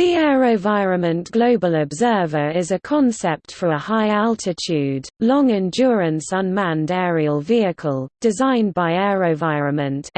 The AeroVironment Global Observer is a concept for a high-altitude, long-endurance unmanned aerial vehicle, designed by AeroVironment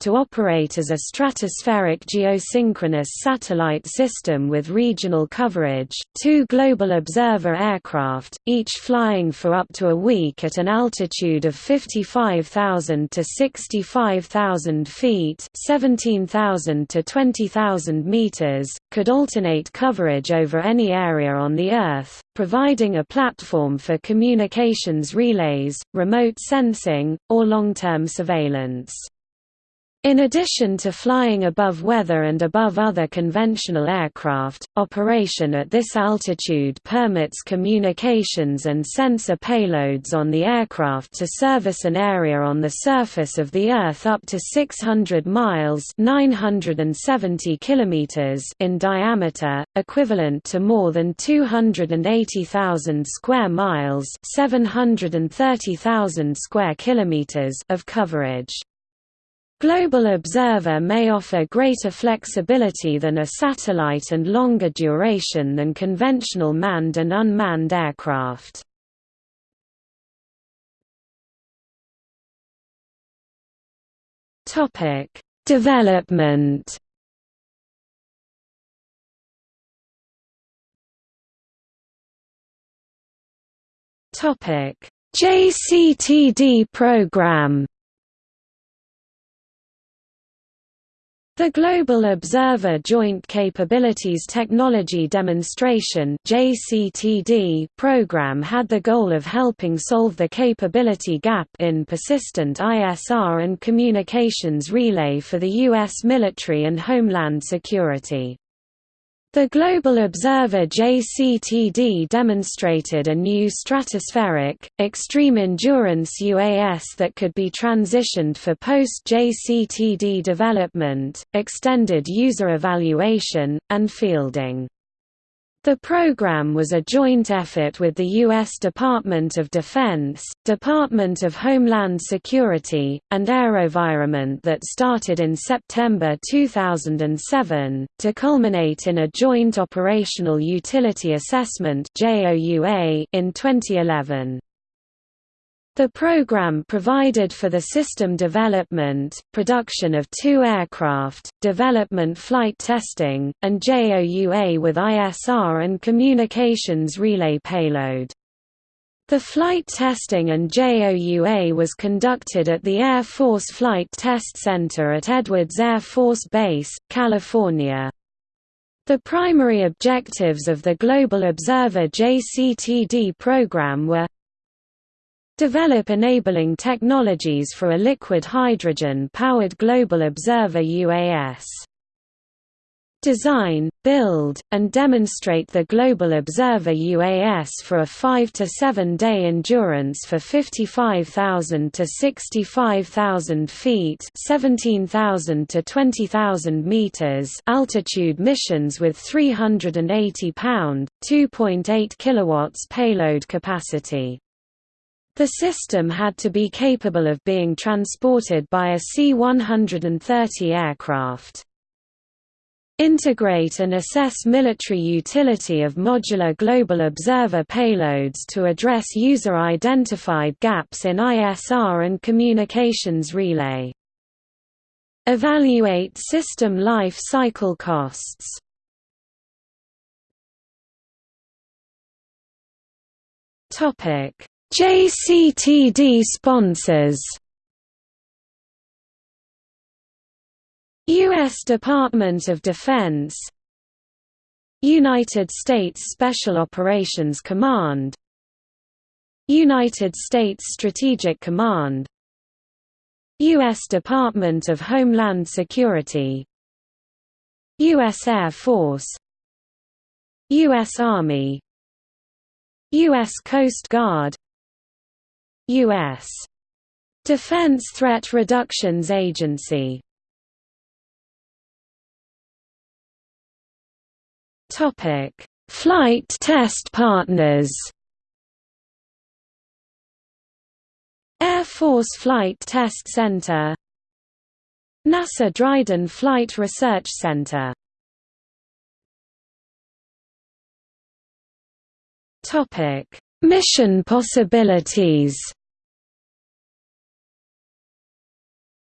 to operate as a stratospheric geosynchronous satellite system with regional coverage, two Global Observer aircraft, each flying for up to a week at an altitude of 55,000 to 65,000 feet 17,000 to 20,000 meters, could alternate coverage over any area on the Earth, providing a platform for communications relays, remote sensing, or long-term surveillance. In addition to flying above weather and above other conventional aircraft, operation at this altitude permits communications and sensor payloads on the aircraft to service an area on the surface of the Earth up to 600 miles 970 kilometers in diameter, equivalent to more than 280,000 square miles 730,000 square kilometers of coverage. Global Observer may offer greater flexibility than a satellite and longer duration than conventional manned and unmanned aircraft. Development. JCTD program. The Global Observer Joint Capabilities Technology Demonstration program had the goal of helping solve the capability gap in persistent ISR and communications relay for the U.S. military and homeland security. The Global Observer JCTD demonstrated a new stratospheric, extreme endurance UAS that could be transitioned for post-JCTD development, extended user evaluation, and fielding. The program was a joint effort with the U.S. Department of Defense, Department of Homeland Security, and AeroVironment that started in September 2007, to culminate in a Joint Operational Utility Assessment in 2011. The program provided for the system development, production of two aircraft, development flight testing, and JOUA with ISR and communications relay payload. The flight testing and JOUA was conducted at the Air Force Flight Test Center at Edwards Air Force Base, California. The primary objectives of the Global Observer JCTD program were Develop enabling technologies for a liquid hydrogen-powered global observer UAS. Design, build, and demonstrate the Global Observer UAS for a 5 to 7 day endurance for 55,000 to 65,000 feet 17,000 to 20,000 meters altitude missions with 380 pound, 2.8 kilowatts payload capacity. The system had to be capable of being transported by a C-130 aircraft. Integrate and assess military utility of modular global observer payloads to address user-identified gaps in ISR and communications relay. Evaluate system life cycle costs. Topic JCTD sponsors U.S. Department of Defense United States Special Operations Command United States Strategic Command U.S. Department of Homeland Security U.S. Air Force U.S. Army U.S. Coast Guard U.S. Defense Threat Reductions Agency. Flight test partners. Air Force Flight Test Center. NASA Dryden Flight Research Center. Topic. Mission possibilities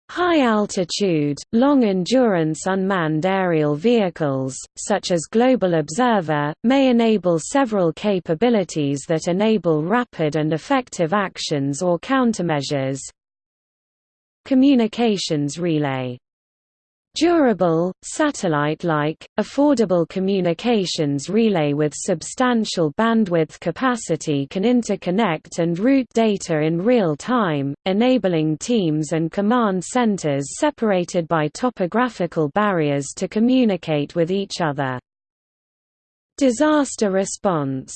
High-altitude, long-endurance unmanned aerial vehicles, such as Global Observer, may enable several capabilities that enable rapid and effective actions or countermeasures. Communications relay Durable, satellite-like, affordable communications relay with substantial bandwidth capacity can interconnect and route data in real time, enabling teams and command centers separated by topographical barriers to communicate with each other. Disaster response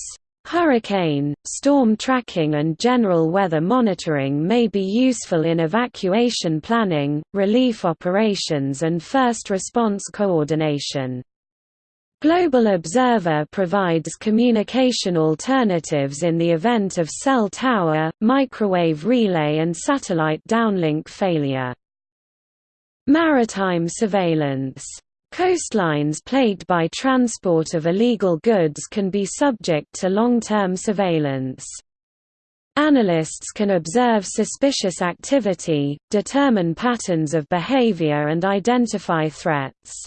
Hurricane, storm tracking and general weather monitoring may be useful in evacuation planning, relief operations and first response coordination. Global Observer provides communication alternatives in the event of cell tower, microwave relay and satellite downlink failure. Maritime surveillance Coastlines plagued by transport of illegal goods can be subject to long-term surveillance. Analysts can observe suspicious activity, determine patterns of behavior and identify threats.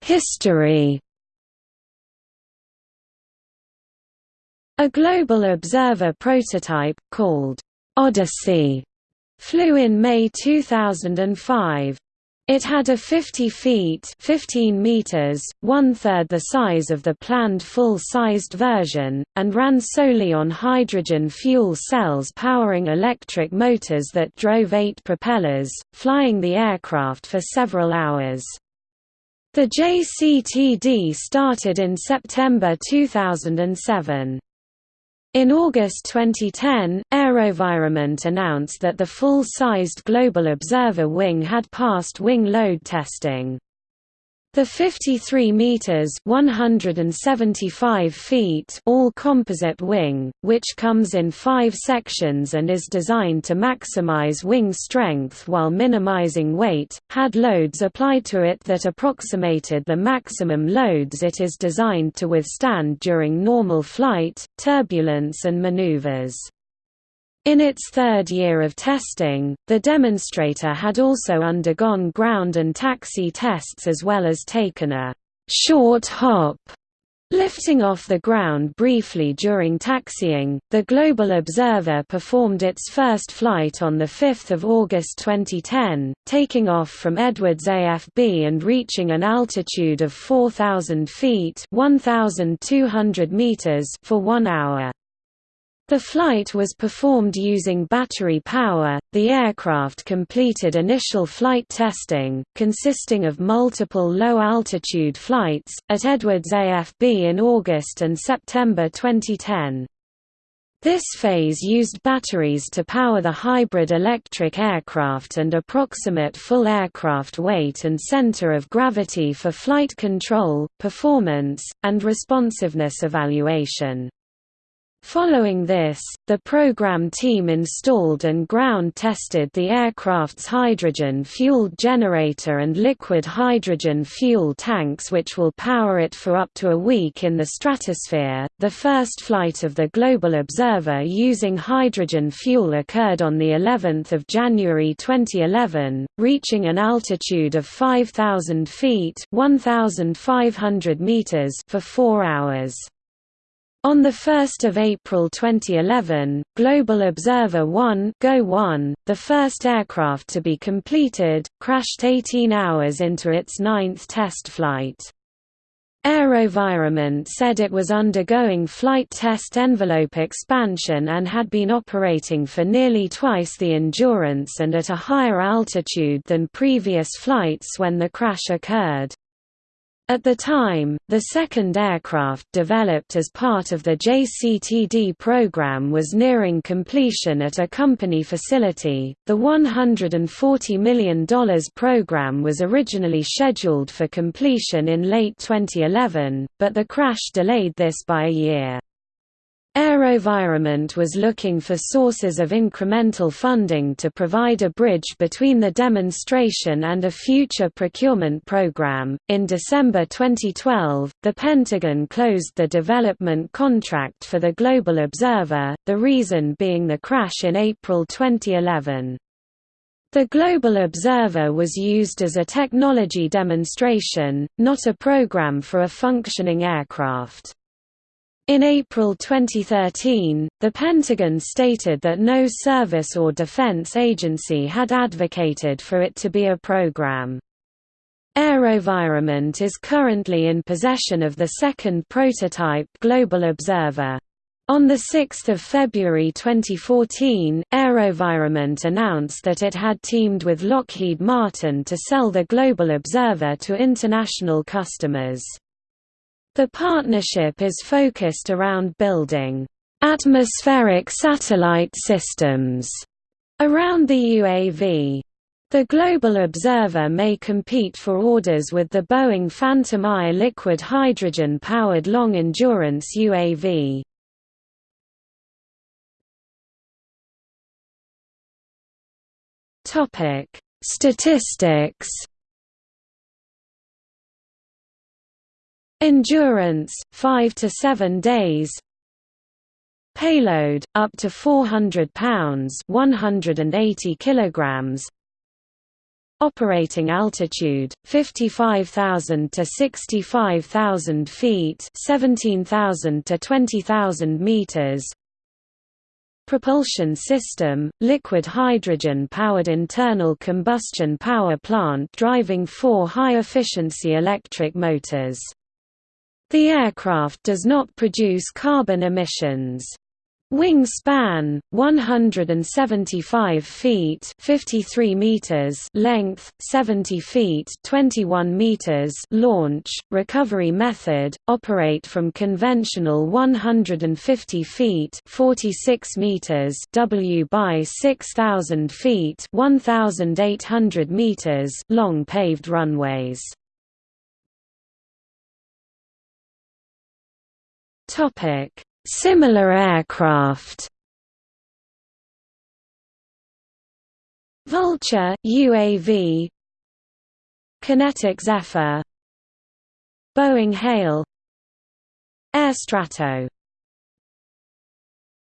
History A Global Observer prototype, called Odyssey flew in May 2005. It had a 50 feet 15 meters, one-third the size of the planned full-sized version, and ran solely on hydrogen fuel cells powering electric motors that drove eight propellers, flying the aircraft for several hours. The JCTD started in September 2007. In August 2010, AeroVironment announced that the full-sized Global Observer wing had passed wing load testing. The 53 meters (175 feet) all-composite wing, which comes in 5 sections and is designed to maximize wing strength while minimizing weight, had loads applied to it that approximated the maximum loads it is designed to withstand during normal flight, turbulence and maneuvers. In its third year of testing, the demonstrator had also undergone ground and taxi tests as well as taken a short hop Lifting off the ground briefly during taxiing, the Global Observer performed its first flight on 5 August 2010, taking off from Edwards AFB and reaching an altitude of 4,000 feet 1,200 meters for one hour. The flight was performed using battery power. The aircraft completed initial flight testing, consisting of multiple low altitude flights, at Edwards AFB in August and September 2010. This phase used batteries to power the hybrid electric aircraft and approximate full aircraft weight and center of gravity for flight control, performance, and responsiveness evaluation. Following this, the program team installed and ground-tested the aircraft's hydrogen-fueled generator and liquid hydrogen fuel tanks which will power it for up to a week in the stratosphere. The first flight of the Global Observer using hydrogen fuel occurred on the 11th of January 2011, reaching an altitude of 5000 feet, 1500 meters for 4 hours. On 1 April 2011, Global Observer 1, Go 1, the first aircraft to be completed, crashed 18 hours into its ninth test flight. AeroVironment said it was undergoing flight test envelope expansion and had been operating for nearly twice the endurance and at a higher altitude than previous flights when the crash occurred. At the time, the second aircraft developed as part of the JCTD program was nearing completion at a company facility. The $140 million program was originally scheduled for completion in late 2011, but the crash delayed this by a year. AeroVironment was looking for sources of incremental funding to provide a bridge between the demonstration and a future procurement program. In December 2012, the Pentagon closed the development contract for the Global Observer, the reason being the crash in April 2011. The Global Observer was used as a technology demonstration, not a program for a functioning aircraft. In April 2013, the Pentagon stated that no service or defense agency had advocated for it to be a program. AeroVironment is currently in possession of the second prototype Global Observer. On 6 February 2014, AeroVironment announced that it had teamed with Lockheed Martin to sell the Global Observer to international customers. The partnership is focused around building atmospheric satellite systems around the UAV. The Global Observer may compete for orders with the Boeing Phantom Eye liquid hydrogen-powered long-endurance UAV. Statistics Endurance 5 to 7 days. Payload up to 400 pounds, 180 kilograms. Operating altitude 55,000 to 65,000 feet, 17,000 to 20,000 meters. Propulsion system, liquid hydrogen-powered internal combustion power plant driving four high-efficiency electric motors. The aircraft does not produce carbon emissions. Wingspan 175 feet 53 meters length 70 feet 21 meters launch recovery method operate from conventional 150 feet 46 meters W by 6000 feet 1800 meters long paved runways Topic: Similar aircraft. Vulture UAV QinetiQ Zephyr Boeing Hale Air Strato